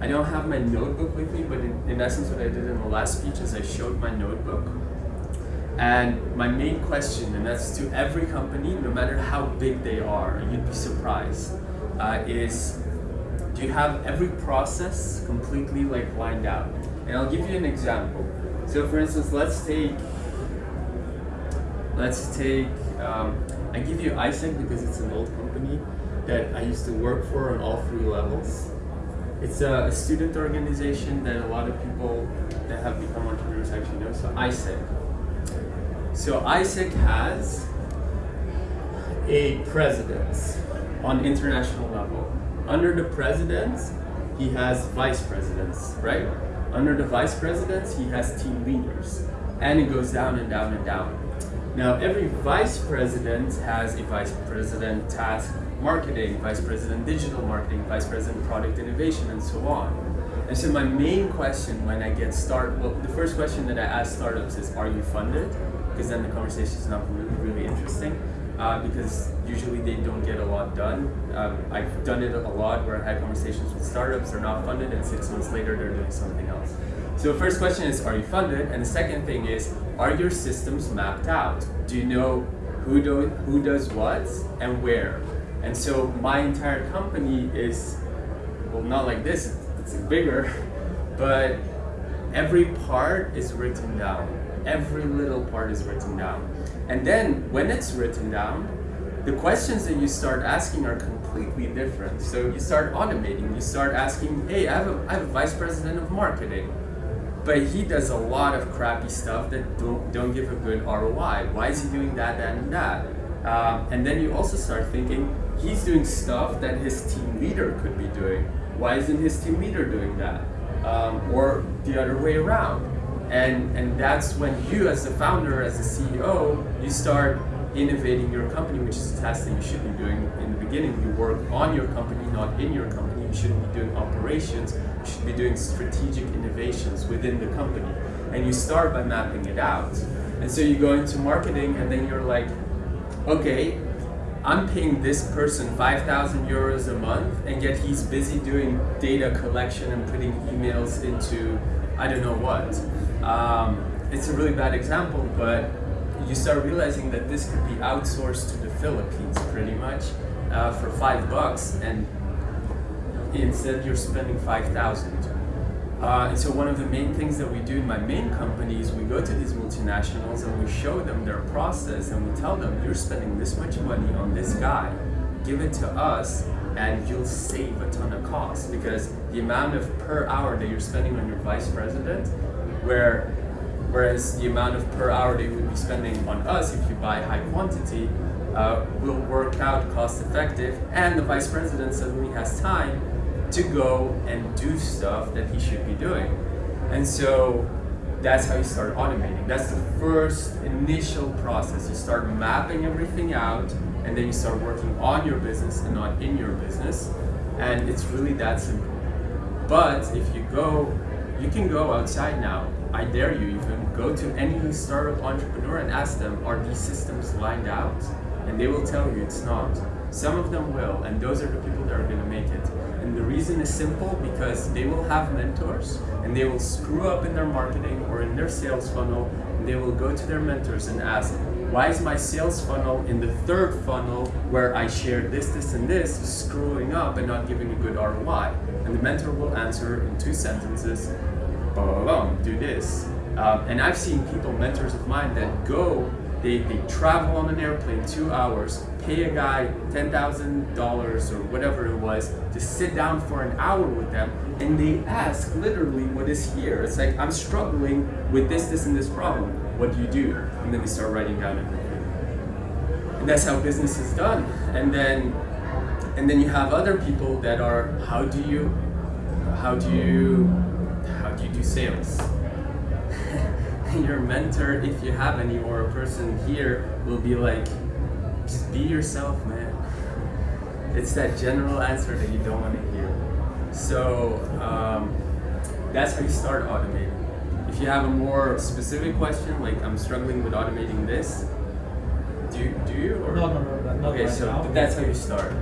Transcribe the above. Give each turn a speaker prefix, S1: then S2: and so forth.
S1: I don't have my notebook with me, but in, in essence, what I did in the last speech is I showed my notebook. And my main question, and that's to every company, no matter how big they are, you'd be surprised, uh, is do you have every process completely like lined out? And I'll give you an example. So for instance, let's take, let's take, um, I give you AIESEC because it's an old company that I used to work for on all three levels. It's a, student organization that a lot of people that have become entrepreneurs actually know, so AIESEC. So AIESEC has a president on international level. Under the president, he has vice presidents, right? Under the vice presidents, he has team leaders. And it goes down and down and down. Now, every vice president has a vice president task marketing, vice president digital marketing, vice president product innovation, and so on. And so my main question when I get started, well, the first question that I ask startups is, are you funded? Because then the conversation is not really, really interesting. Uh, because usually they don't get a lot done. Um, I've done it a lot where I had conversations with startups, they're not funded, and six months later they're doing something else. So the first question is, are you funded? And the second thing is, are your systems mapped out? Do you know who, do, who does what and where? And so my entire company is, well, not like this, it's bigger, but every part is written down. Every little part is written down. And then when it's written down, the questions that you start asking are completely different. So you start automating, you start asking, hey, I have a, I have a vice president of marketing, but he does a lot of crappy stuff that don't, don't give a good ROI. Why is he doing that, that, and that? Um, and then you also start thinking, he's doing stuff that his team leader could be doing. Why isn't his team leader doing that? Um, or the other way around. And, and that's when you as the founder, as the CEO, you start innovating your company, which is a task that you should be doing in the beginning. You work on your company, not in your company. You shouldn't be doing operations. You should be doing strategic innovations within the company. And you start by mapping it out. And so you go into marketing and then you're like, okay, I'm paying this person 5,000 euros a month and yet he's busy doing data collection and putting emails into I don't know what. Um, it's a really bad example, but you start realizing that this could be outsourced to the Philippines pretty much uh, for five bucks and instead you're spending 5,000. Uh, and so one of the main things that we do in my main company is we go to these multinationals and we show them their process and we tell them you're spending this much money on this guy, give it to us and you'll save a ton of costs. Because the amount of per hour that you're spending on your vice president, where whereas the amount of per hour you would be spending on us if you buy high quantity uh, will work out cost effective and the vice president suddenly has time to go and do stuff that he should be doing. And so that's how you start automating. That's the first initial process. You start mapping everything out and then you start working on your business and not in your business. And it's really that simple. But if you go, you can go outside now. I dare you even go to any startup entrepreneur and ask them, are these systems lined out? And they will tell you it's not. Some of them will, and those are the people that are going to make it. And the reason is simple because they will have mentors and they will screw up in their marketing or in their sales funnel and they will go to their mentors and ask, why is my sales funnel in the third funnel where I shared this, this, and this screwing up and not giving a good ROI? And the mentor will answer in two sentences, blah, do this. Um, and I've seen people, mentors of mine, that go, they, they travel on an airplane two hours, pay a guy $10,000 or whatever it was to sit down for an hour with them and they ask literally what is here. It's like, I'm struggling with this, this, and this problem. What do you do? And then they start writing down everything. And that's how business is done. And then, and then you have other people that are, how do you, how do you, how do you do sales? Your mentor, if you have any, or a person here will be like, just be yourself, man. It's that general answer that you don't want to hear. So um, that's how you start automating. If you have a more specific question, like I'm struggling with automating this, do you, do you? Or?
S2: No, no, no,
S1: Okay,
S2: right
S1: so
S2: now.
S1: that's how you start.